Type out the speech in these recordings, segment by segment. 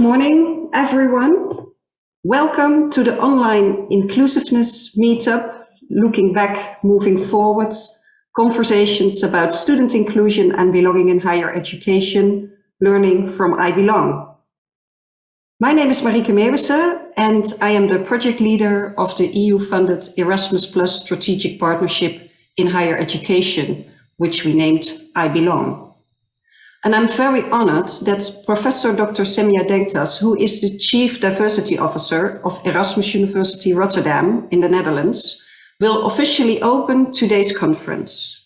Good morning, everyone. Welcome to the online inclusiveness meetup, looking back, moving forwards, conversations about student inclusion and belonging in higher education, learning from I Belong. My name is Marieke Meeuwissen and I am the project leader of the EU-funded Erasmus Plus Strategic Partnership in Higher Education, which we named I Belong. And I'm very honored that Professor Dr. Semiha Denktas, who is the Chief Diversity Officer of Erasmus University Rotterdam in the Netherlands, will officially open today's conference.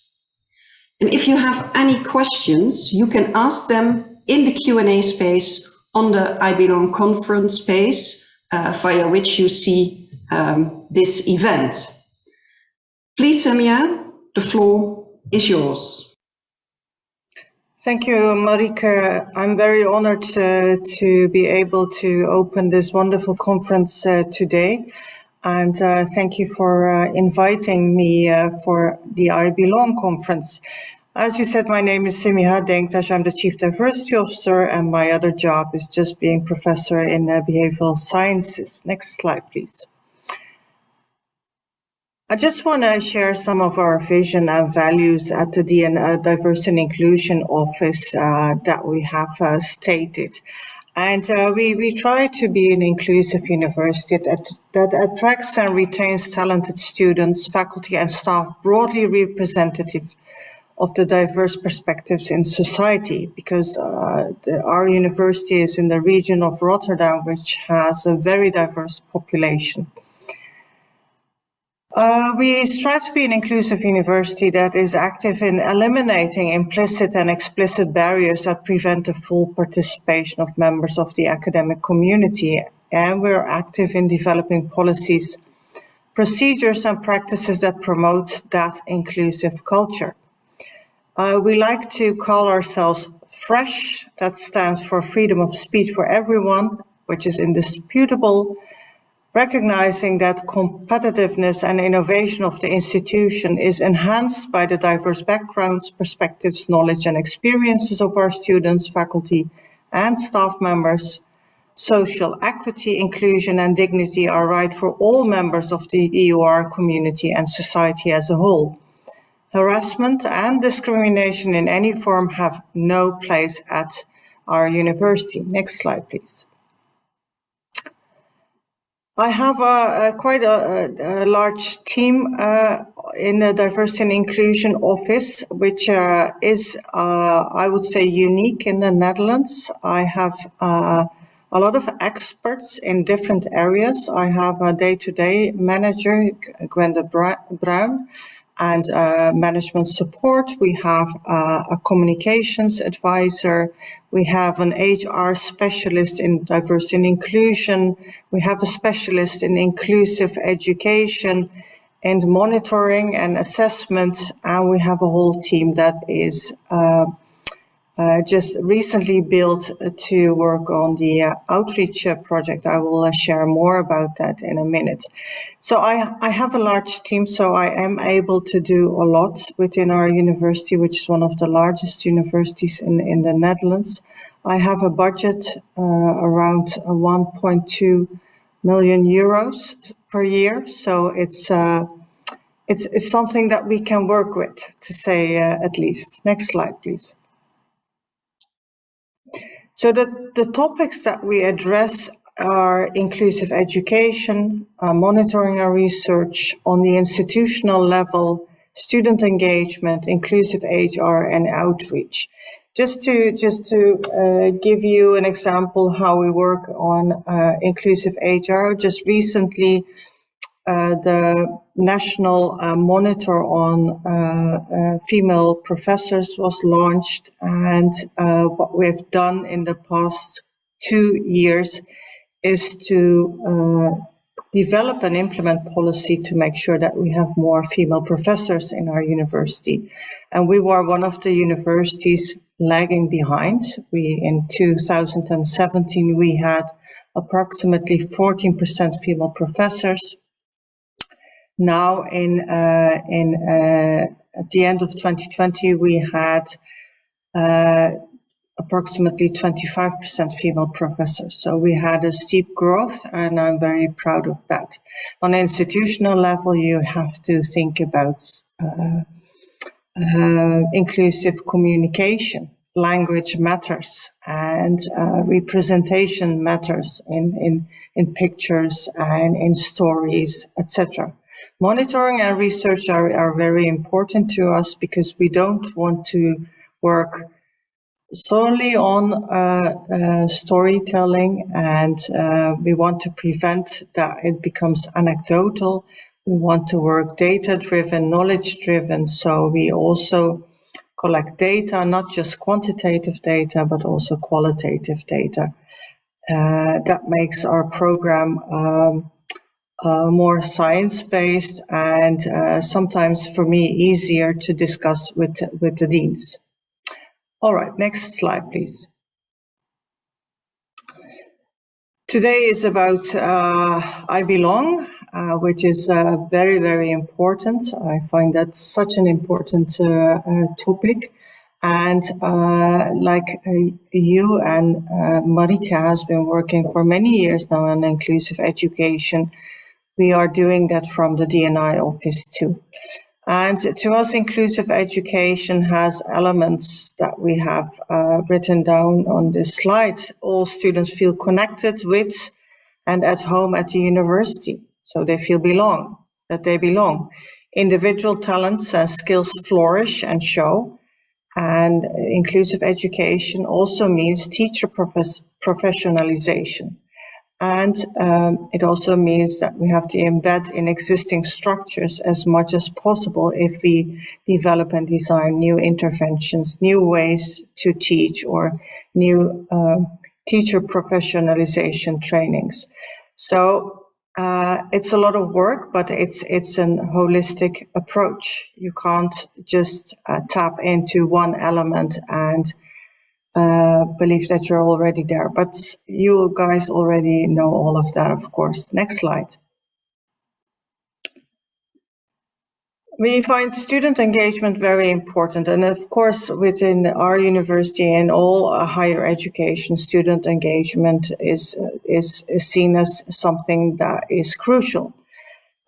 And if you have any questions, you can ask them in the Q&A space on the I Belong conference space, uh, via which you see um, this event. Please, Semiha, the floor is yours. Thank you, Marieke. I'm very honored uh, to be able to open this wonderful conference uh, today. And uh, thank you for uh, inviting me uh, for the I Belong conference. As you said, my name is Semiha Denktas. I'm the Chief Diversity Officer, and my other job is just being Professor in uh, Behavioral Sciences. Next slide, please. I just want to share some of our vision and values at the DNI Diversity and Inclusion Office uh, that we have uh, stated. And uh, we, we try to be an inclusive university that, that attracts and retains talented students, faculty and staff broadly representative of the diverse perspectives in society because uh, the, our university is in the region of Rotterdam, which has a very diverse population. Uh, we strive to be an inclusive university that is active in eliminating implicit and explicit barriers that prevent the full participation of members of the academic community. And we're active in developing policies, procedures and practices that promote that inclusive culture. Uh, we like to call ourselves FRESH, that stands for Freedom of Speech for Everyone, which is indisputable, recognizing that competitiveness and innovation of the institution is enhanced by the diverse backgrounds, perspectives, knowledge and experiences of our students, faculty and staff members. Social equity, inclusion and dignity are right for all members of the EUR community and society as a whole. Harassment and discrimination in any form have no place at our university. Next slide, please. I have a, a quite a, a, large team uh, in the diversity and inclusion office, which uh, is, uh, I would say, unique in the Netherlands. I have uh, a lot of experts in different areas. I have a day-to-day -day manager, Gwenda Bruin, and uh, management support. We have uh, a communications advisor. We have an HR specialist in diversity and inclusion. We have a specialist in inclusive education and monitoring and assessments. And we have a whole team that is uh, uh, just recently built to work on the uh, outreach uh, project. I will uh, share more about that in a minute. So I, I have a large team, so I am able to do a lot within our university, which is one of the largest universities in, in the Netherlands. I have a budget uh, around 1.2 million euros per year, so it's it's, it's something that we can work with, to say at least. Next slide, please. So the, the topics that we address are inclusive education, uh, monitoring our research on the institutional level, student engagement, inclusive HR and outreach. Just to just to uh, give you an example how we work on uh, inclusive HR, just recently uh, the national uh, monitor on uh, female professors was launched and what we've done in the past two years is to develop and implement policy to make sure that we have more female professors in our university. And we were one of the universities lagging behind. We, in 2017, we had approximately 14% female professors. Now in, uh, in uh, at the end of 2020, we had uh, approximately 25% female professors. So we had a steep growth and I'm very proud of that. On institutional level, you have to think about uh, uh, inclusive communication. Language matters and uh, representation matters in, in, in pictures and in stories, etc. Monitoring and research are, are very important to us because we don't want to work solely on uh, uh, storytelling and uh, we want to prevent that it becomes anecdotal. We want to work data-driven, knowledge-driven, so we also collect data, not just quantitative data, but also qualitative data. Uh, that makes our program um, uh, more science-based and uh, sometimes for me easier to discuss with, with the deans. All right, next slide, please. Today is about uh, I Belong, uh, which is uh, very, very important. I find that such an important uh, uh, topic. And uh, like you and Marieke has been working for many years now on inclusive education, we are doing that from the DNI office too. And to us, inclusive education has elements that we have uh, written down on this slide. All students feel connected with and at home at the university, so they feel belong, that they belong. Individual talents and skills flourish and show. And inclusive education also means teacher professionalization. And um, it also means that we have to embed in existing structures as much as possible if we develop and design new interventions, new ways to teach or new uh, teacher professionalization trainings. So uh, it's a lot of work, but it's it's an holistic approach. You can't just uh, tap into one element and uh, believe that you're already there. But you guys already know all of that, of course. Next slide. We find student engagement very important. And of course, within our university and all higher education, student engagement is, is, is, seen as something that is crucial.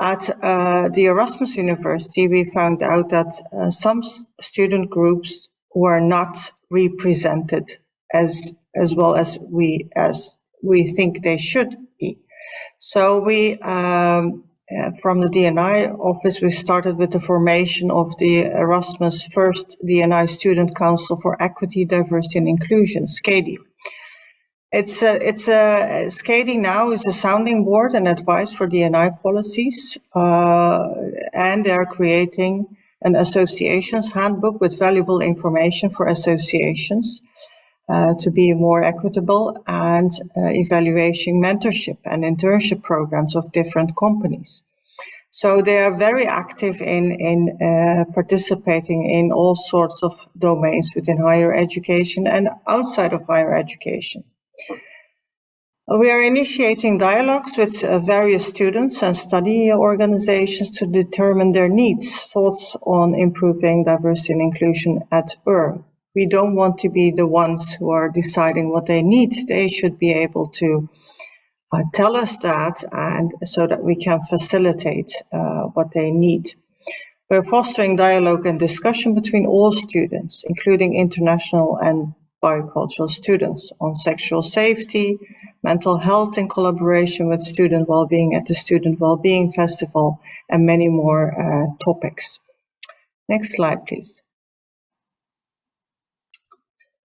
At uh, the Erasmus University, we found out that uh, some student groups were not represented as as well as we as we think they should be. So we um, uh, from the DNI office, we started with the formation of the Erasmus First DNI Student Council for Equity, Diversity and Inclusion, SCADI. It's a, it's a, SCADI now is a sounding board and advice for DNI policies, uh, and they're creating an associations handbook with valuable information for associations uh, to be more equitable and uh, evaluation mentorship and internship programs of different companies. So they are very active in, in uh, participating in all sorts of domains within higher education and outside of higher education. We are initiating dialogues with uh, various students and study organizations to determine their needs, thoughts on improving diversity and inclusion at UR. We don't want to be the ones who are deciding what they need. They should be able to uh, tell us that and so that we can facilitate uh, what they need. We're fostering dialogue and discussion between all students, including international and bicultural students on sexual safety, mental health in collaboration with student well-being at the Student Well-being Festival, and many more uh, topics. Next slide, please.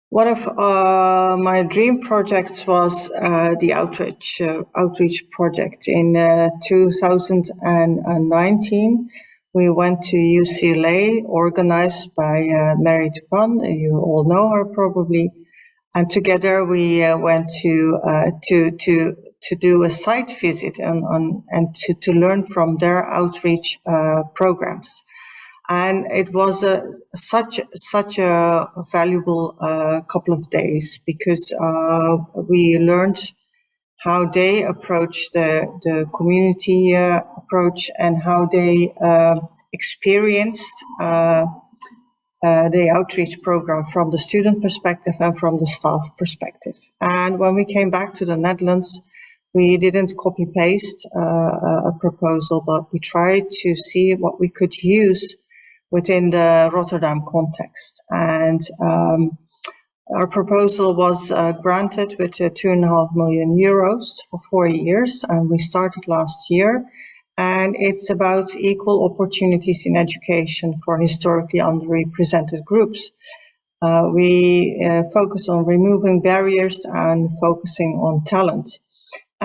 One of uh, my dream projects was uh, the outreach uh, outreach project. In uh, 2019, we went to UCLA, organized by uh, Mary Tupan. You all know her probably and together we uh, went to uh, to to to do a site visit and on and to to learn from their outreach uh, programs. And it was a such such a valuable uh, couple of days because uh, we learned how they approach the the community uh, approach and how they experienced uh, the outreach program from the student perspective and from the staff perspective. And when we came back to the Netherlands, we didn't copy paste uh, a proposal, but we tried to see what we could use within the Rotterdam context. And um, our proposal was uh, granted with uh, two and a half million euros for four years, and we started last year and it's about equal opportunities in education for historically underrepresented groups. Uh, we uh, focus on removing barriers and focusing on talent.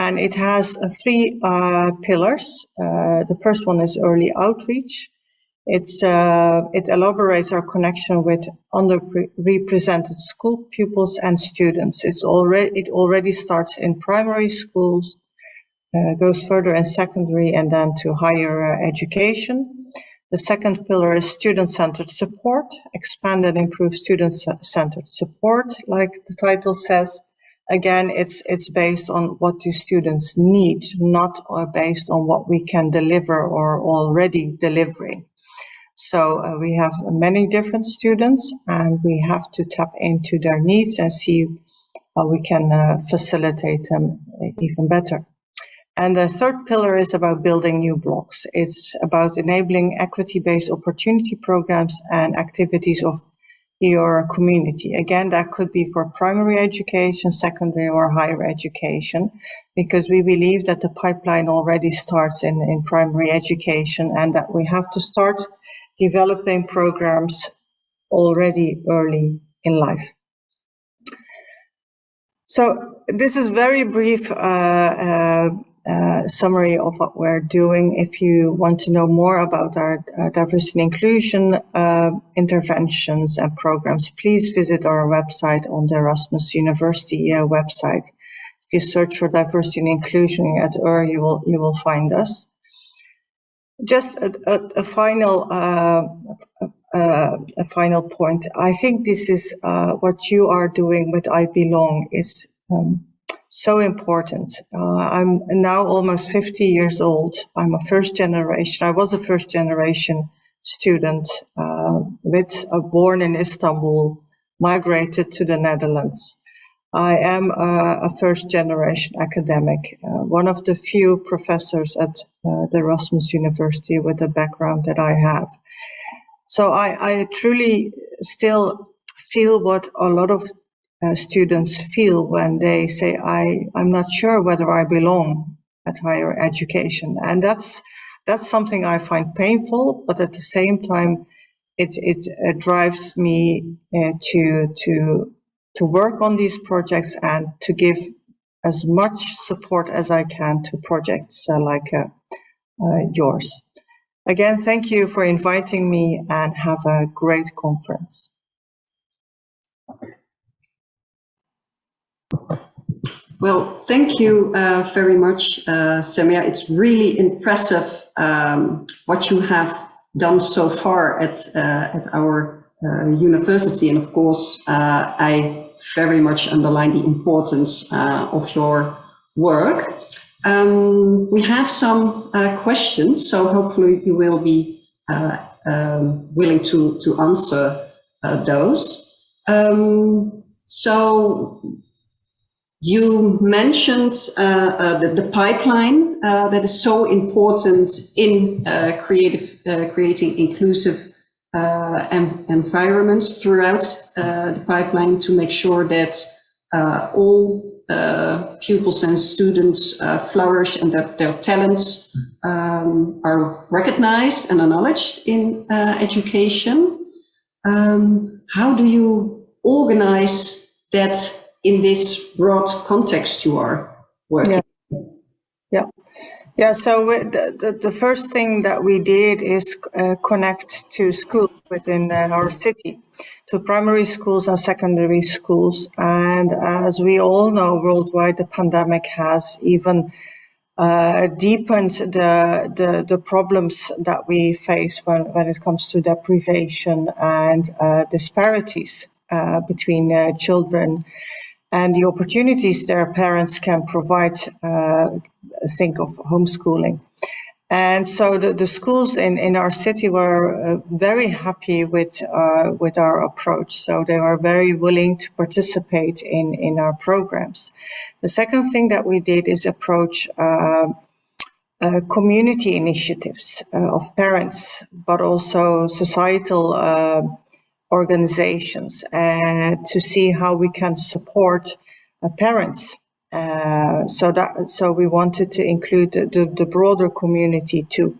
And it has uh, three uh, pillars. Uh, the first one is early outreach. It's, uh, it elaborates our connection with underrepresented school pupils and students. It's already, it already starts in primary schools, goes further in secondary and then to higher uh, education. The second pillar is student-centered support, expand and improve student-centered support, like the title says. Again, it's it's based on what do students need, not uh, based on what we can deliver or already delivering. So uh, we have many different students and we have to tap into their needs and see how we can uh, facilitate them even better. And the third pillar is about building new blocks. It's about enabling equity-based opportunity programs and activities of your community. Again, that could be for primary education, secondary or higher education, because we believe that the pipeline already starts in, in primary education and that we have to start developing programs already early in life. So this is very brief uh, uh, uh, summary of what we're doing. If you want to know more about our uh, diversity and inclusion uh, interventions and programs, please visit our website on the Erasmus University uh, website. If you search for diversity and inclusion at UR, you will you will find us. Just a, a, a final uh, a, final point. I think this is what you are doing with I Belong is um, so important. Uh, I'm now almost 50 years old. I'm a first generation. I was a first generation student uh, with born in Istanbul, migrated to the Netherlands. I am a, a first generation academic, uh, one of the few professors at uh, the Erasmus University with the background that I have. So I, I truly still feel what a lot of uh, students feel when they say, I, I'm not sure whether I belong at higher education. And that's, that's something I find painful, but at the same time, it, it uh, drives me uh, to, to, to work on these projects and to give as much support as I can to projects uh, like uh, yours. Again, thank you for inviting me and have a great conference. Well, thank you uh, very much, uh, Semiha. It's really impressive um, what you have done so far at, uh, at our uh, university. And of course, uh, I very much underline the importance uh, of your work. Um, we have some questions, so hopefully you will be um, willing to, to answer those. Um, so you mentioned uh, uh, the, the, pipeline uh, that is so important in uh, creative, uh, creating inclusive uh, environments throughout the pipeline to make sure that all pupils and students flourish and that their talents um, are recognized and acknowledged in education. Um, how do you organize that in this broad context you are working. Yeah. Yeah. Yeah, so the, the, the first thing that we did is uh, connect to schools within uh, our city, to primary schools and secondary schools. And as we all know, worldwide, the pandemic has even uh, deepened the, the, the problems that we face when, when it comes to deprivation and uh, disparities uh, between uh, children and the opportunities their parents can provide, uh, think of homeschooling. And so the, the schools in, in our city were uh, very happy with uh, with our approach. So they were very willing to participate in, in our programs. The second thing that we did is approach uh, uh community initiatives uh, of parents, but also societal uh, organizations and to see how we can support parents uh, so that so we wanted to include the, the, the broader community too.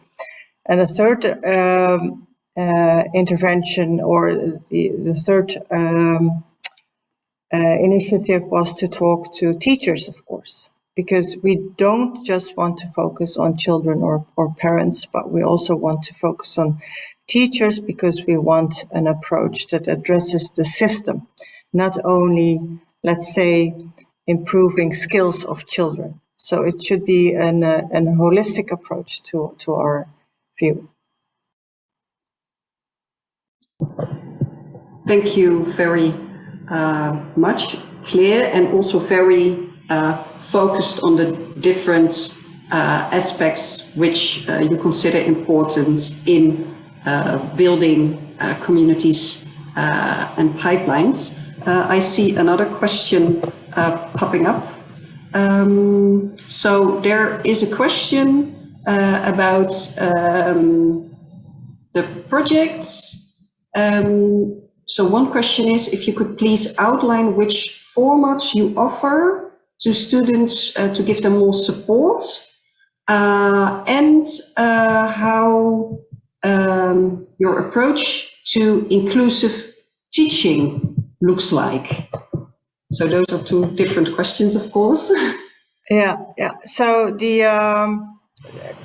And the third um, uh, intervention or the, the third um, uh, initiative was to talk to teachers, of course, because we don't just want to focus on children or, or parents, but we also want to focus on teachers because we want an approach that addresses the system, not only, let's say, improving skills of children. So it should be an, uh, an holistic approach to, to our view. Thank you very uh, much, Claire, and also very uh, focused on the different uh, aspects which uh, you consider important in uh, building communities and pipelines. I see another question uh, popping up. Um, so there is a question uh, about um, the projects. Um, so one question is if you could please outline which formats you offer to students uh, to give them more support uh, and uh, how um, your approach to inclusive teaching looks like. So those are two different questions, of course. yeah, yeah. So the um,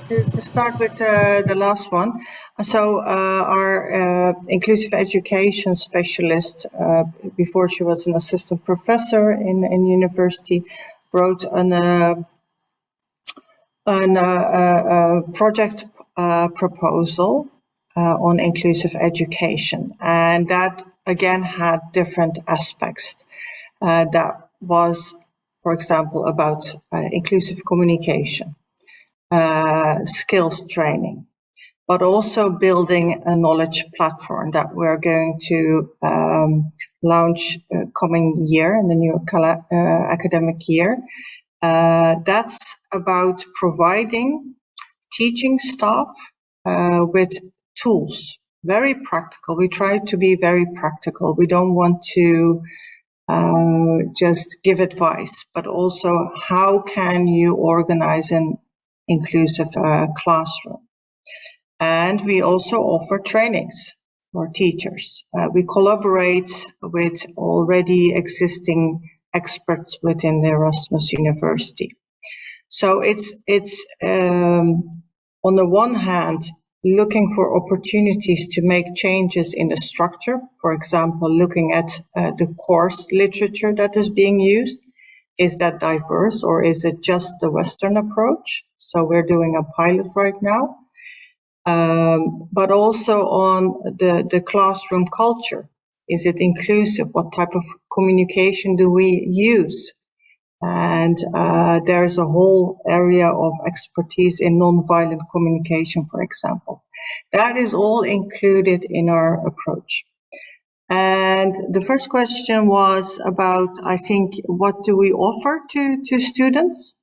to start with uh, the last one. So uh, our uh, inclusive education specialist, uh, before she was an assistant professor in in university, wrote an uh, an uh, project proposal on inclusive education, and that again had different aspects that was, for example, about inclusive communication, uh, skills training, but also building a knowledge platform that we're going to um, launch uh, coming year in the new uh, academic year. Uh, that's about providing teaching staff with tools, very practical. We try to be very practical. We don't want to uh, just give advice, but also how can you organize an inclusive uh, classroom? And we also offer trainings for teachers. Uh, we collaborate with already existing experts within the Erasmus University. So it's, it's um, on the one hand, looking for opportunities to make changes in the structure. For example, looking at uh, the course literature that is being used. Is that diverse or is it just the Western approach? So we're doing a pilot right now. Um, but also on the, the classroom culture. Is it inclusive? What type of communication do we use? And uh, there's a whole area of expertise in nonviolent communication, for example. That is all included in our approach. And the first question was about, I think, what do we offer to, to students?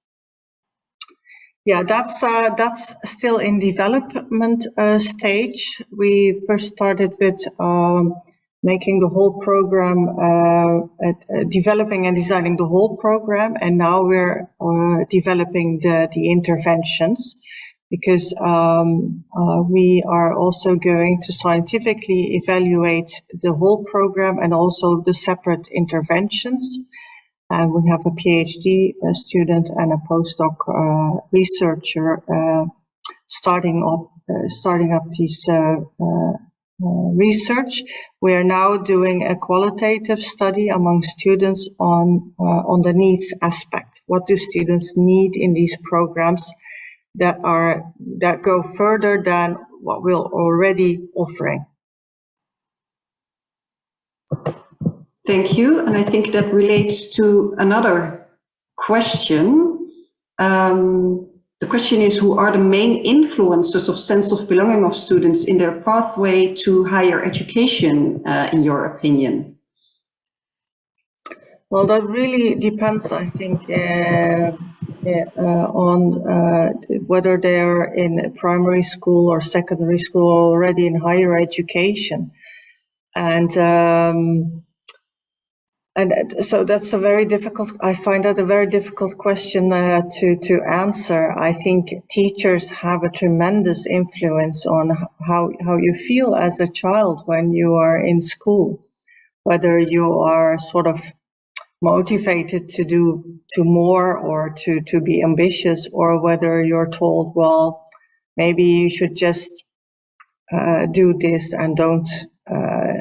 Yeah, that's uh, that's still in development uh, stage. We first started with um, making the whole program, uh, at, uh, developing and designing the whole program. And now we're uh, developing the, the interventions because um, uh, we are also going to scientifically evaluate the whole program and also the separate interventions. And we have a PhD a student and a postdoc uh, researcher uh, starting up starting up these uh, research. We are now doing a qualitative study among students on, uh, on the needs aspect. What do students need in these programs that are, that go further than what we're already offering? Thank you. And I think that relates to another question. Um, the question is, who are the main influencers of sense of belonging of students in their pathway to higher education, uh, in your opinion? Well, that really depends, I think, uh, uh, on uh, whether they're in primary school or secondary school or already in higher education. And um, and so that's a very difficult, I find that a very difficult question uh, to, to answer. I think teachers have a tremendous influence on how, how you feel as a child when you are in school, whether you are sort of motivated to do to more or to, to be ambitious or whether you're told, well, maybe you should just uh, do this and don't uh,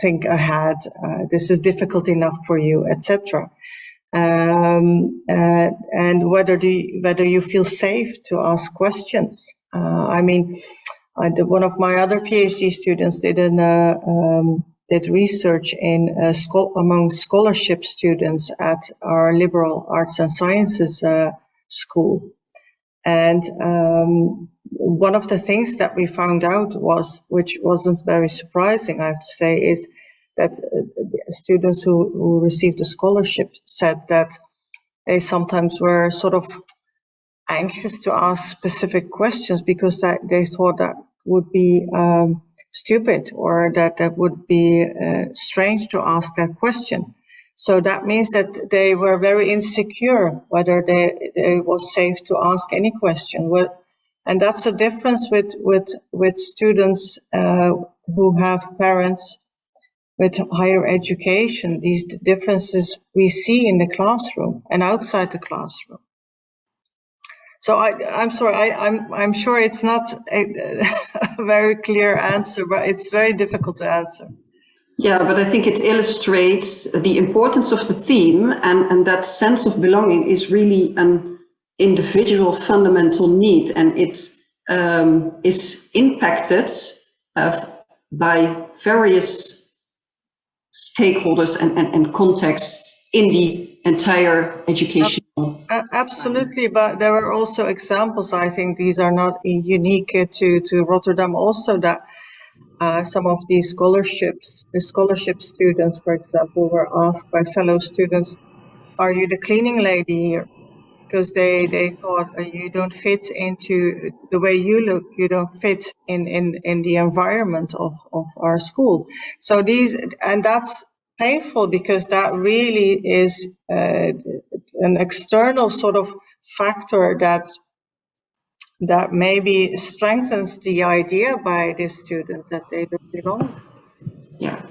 think ahead. Uh, this is difficult enough for you, etc. Um, uh, and whether do you, whether you feel safe to ask questions. Uh, I mean, I did, one of my other PhD students did an uh, um, did research in uh, among scholarship students at our liberal arts and sciences school, and um, one of the things that we found out was, which wasn't very surprising, I have to say, is that uh, students who, who received a scholarship said that they sometimes were sort of anxious to ask specific questions because that they thought that would be um, stupid or that that would be uh, strange to ask that question. So that means that they were very insecure whether they, it was safe to ask any question. Well, and that's the difference with, with, with students uh, who have parents with higher education, these differences we see in the classroom and outside the classroom. So I, I'm sorry, I, I'm, I'm sure it's not a, a very clear answer, but it's very difficult to answer. Yeah, but I think it illustrates the importance of the theme and, and that sense of belonging is really an individual fundamental need and it um, is impacted uh, by various stakeholders and, and, and contexts in the entire education. Absolutely, but there are also examples, I think these are not unique to, to Rotterdam also that uh, some of these scholarships, the scholarship students, for example, were asked by fellow students, are you the cleaning lady here? because they they thought uh, you don't fit into the way you look you don't fit in in in the environment of of our school so these and that's painful because that really is uh, an external sort of factor that that maybe strengthens the idea by the student that they don't belong yeah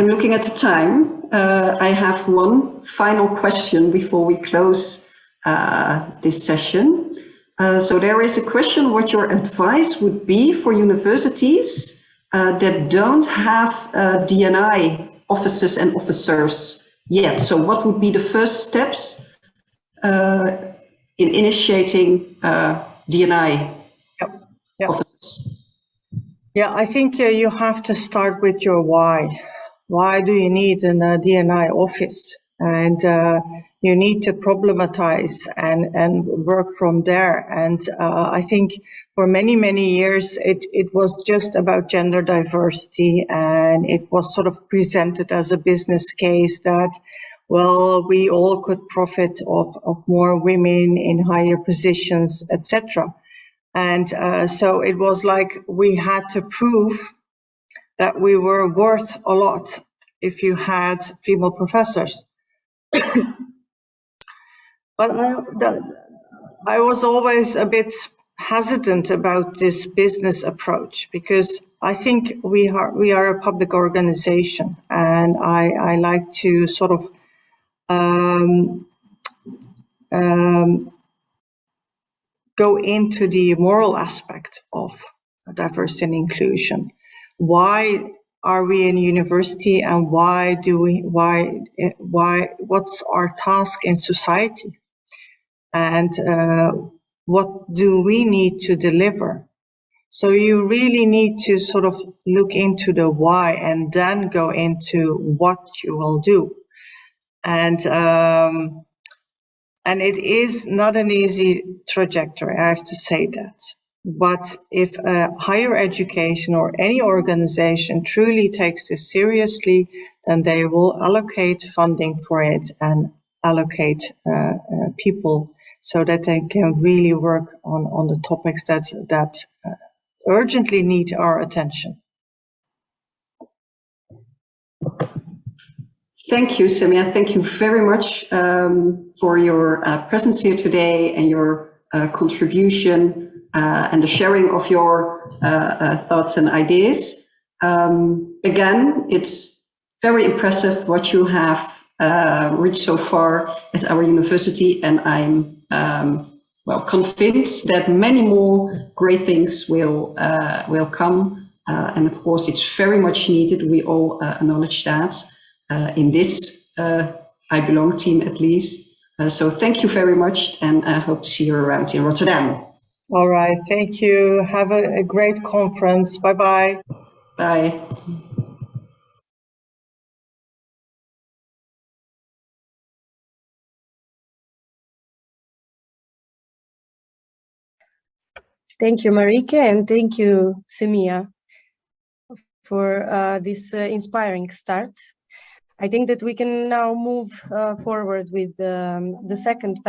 I'm looking at the time. Uh, I have one final question before we close uh, this session. Uh, so there is a question what your advice would be for universities uh, that don't have uh, DNI officers and officers yet. So what would be the first steps uh, in initiating DNI yep. Yep. officers? Yeah, I think you have to start with your why why do you need a DNI office? And uh, you need to problematize and, and work from there. And uh, I think for many, many years, it, it was just about gender diversity and it was sort of presented as a business case that, well, we all could profit of, of more women in higher positions, etc. And uh, so it was like we had to prove that we were worth a lot if you had female professors. but I, I was always a bit hesitant about this business approach because I think we are we are a public organization, and I I like to sort of um, um, go into the moral aspect of diversity and inclusion. Why are we in university and why do we why why what's our task in society? And uh, what do we need to deliver? So you really need to sort of look into the why and then go into what you will do. And um, And it is not an easy trajectory, I have to say that. But if uh, higher education or any organization truly takes this seriously, then they will allocate funding for it and allocate uh, uh, people so that they can really work on, on the topics that, that uh, urgently need our attention. Thank you, Semiha. Thank you very much um, for your uh, presence here today and your uh, contribution uh, and the sharing of your uh, uh, thoughts and ideas. Um, again, it's very impressive what you have uh, reached so far at our university, and I'm um, well convinced that many more great things will will come. and of course, it's very much needed. We all acknowledge that uh, in this uh, I Belong team at least. Uh, so thank you very much and I hope to see you around in Rotterdam. All right, thank you. Have a, a great conference. Bye-bye. Bye. Thank you, Marieke, and thank you, Semiha, for uh, this uh, inspiring start. I think that we can now move uh, forward with um, the second panel.